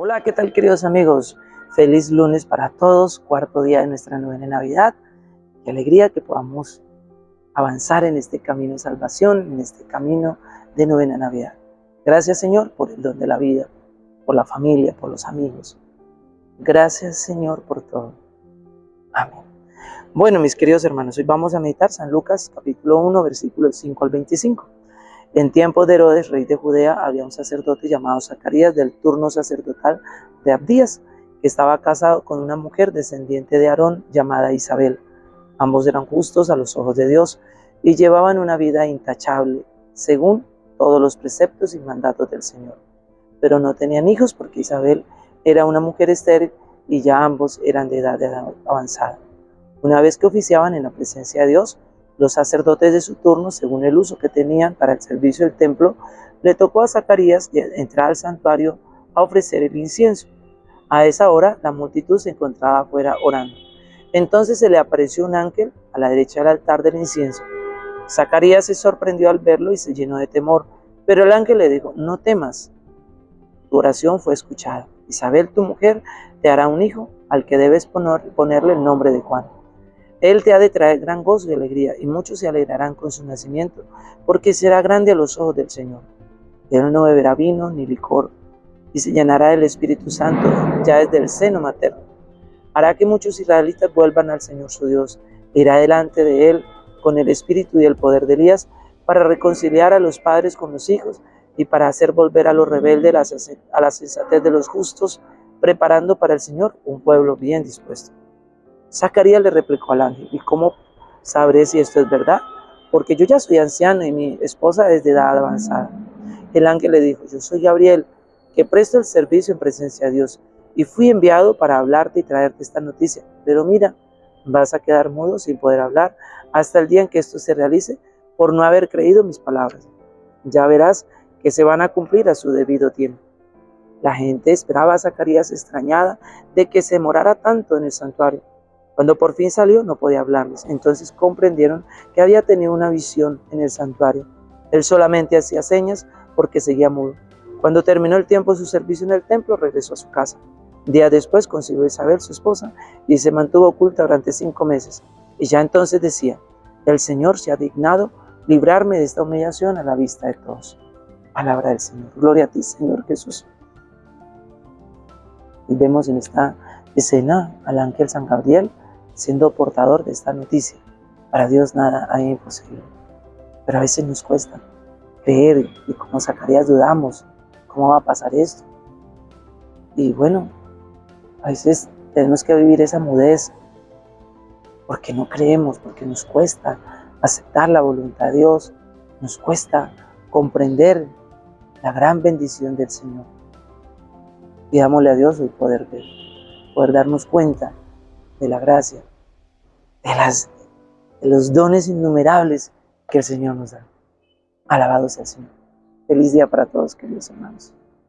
Hola, ¿qué tal queridos amigos? Feliz lunes para todos, cuarto día de nuestra novena Navidad. Qué alegría que podamos avanzar en este camino de salvación, en este camino de novena Navidad. Gracias Señor por el don de la vida, por la familia, por los amigos. Gracias Señor por todo. Amén. Bueno, mis queridos hermanos, hoy vamos a meditar San Lucas capítulo 1, versículos 5 al 25. En tiempos de Herodes, rey de Judea, había un sacerdote llamado Zacarías del turno sacerdotal de Abdías, que estaba casado con una mujer descendiente de Aarón llamada Isabel. Ambos eran justos a los ojos de Dios y llevaban una vida intachable, según todos los preceptos y mandatos del Señor. Pero no tenían hijos porque Isabel era una mujer estéril y ya ambos eran de edad avanzada. Una vez que oficiaban en la presencia de Dios, los sacerdotes de su turno, según el uso que tenían para el servicio del templo, le tocó a Zacarías entrar al santuario a ofrecer el incienso. A esa hora la multitud se encontraba afuera orando. Entonces se le apareció un ángel a la derecha del altar del incienso. Zacarías se sorprendió al verlo y se llenó de temor, pero el ángel le dijo, no temas, tu oración fue escuchada. Isabel, tu mujer, te hará un hijo al que debes ponerle el nombre de Juan. Él te ha de traer gran gozo y alegría, y muchos se alegrarán con su nacimiento, porque será grande a los ojos del Señor. Él no beberá vino ni licor, y se llenará del Espíritu Santo ya desde el seno materno. Hará que muchos israelitas vuelvan al Señor su Dios, e irá delante de Él con el espíritu y el poder de Elías, para reconciliar a los padres con los hijos, y para hacer volver a los rebeldes a la sensatez de los justos, preparando para el Señor un pueblo bien dispuesto. Zacarías le replicó al ángel, ¿y cómo sabré si esto es verdad? Porque yo ya soy anciano y mi esposa es de edad avanzada. El ángel le dijo, yo soy Gabriel, que presto el servicio en presencia de Dios, y fui enviado para hablarte y traerte esta noticia. Pero mira, vas a quedar mudo sin poder hablar hasta el día en que esto se realice por no haber creído mis palabras. Ya verás que se van a cumplir a su debido tiempo. La gente esperaba a Zacarías extrañada de que se morara tanto en el santuario. Cuando por fin salió no podía hablarles, entonces comprendieron que había tenido una visión en el santuario. Él solamente hacía señas porque seguía mudo. Cuando terminó el tiempo de su servicio en el templo, regresó a su casa. Días después consiguió Isabel, su esposa, y se mantuvo oculta durante cinco meses. Y ya entonces decía, el Señor se ha dignado librarme de esta humillación a la vista de todos. Palabra del Señor. Gloria a ti, Señor Jesús. Y vemos en esta escena al ángel San Gabriel siendo portador de esta noticia. Para Dios nada hay imposible. Pero a veces nos cuesta creer y como Zacarías dudamos, ¿cómo va a pasar esto? Y bueno, a veces tenemos que vivir esa mudez porque no creemos, porque nos cuesta aceptar la voluntad de Dios, nos cuesta comprender la gran bendición del Señor. Pidámosle a Dios hoy poder ver, poder darnos cuenta de la gracia, de, las, de los dones innumerables que el Señor nos da. Alabado sea el Señor. Feliz día para todos, queridos hermanos.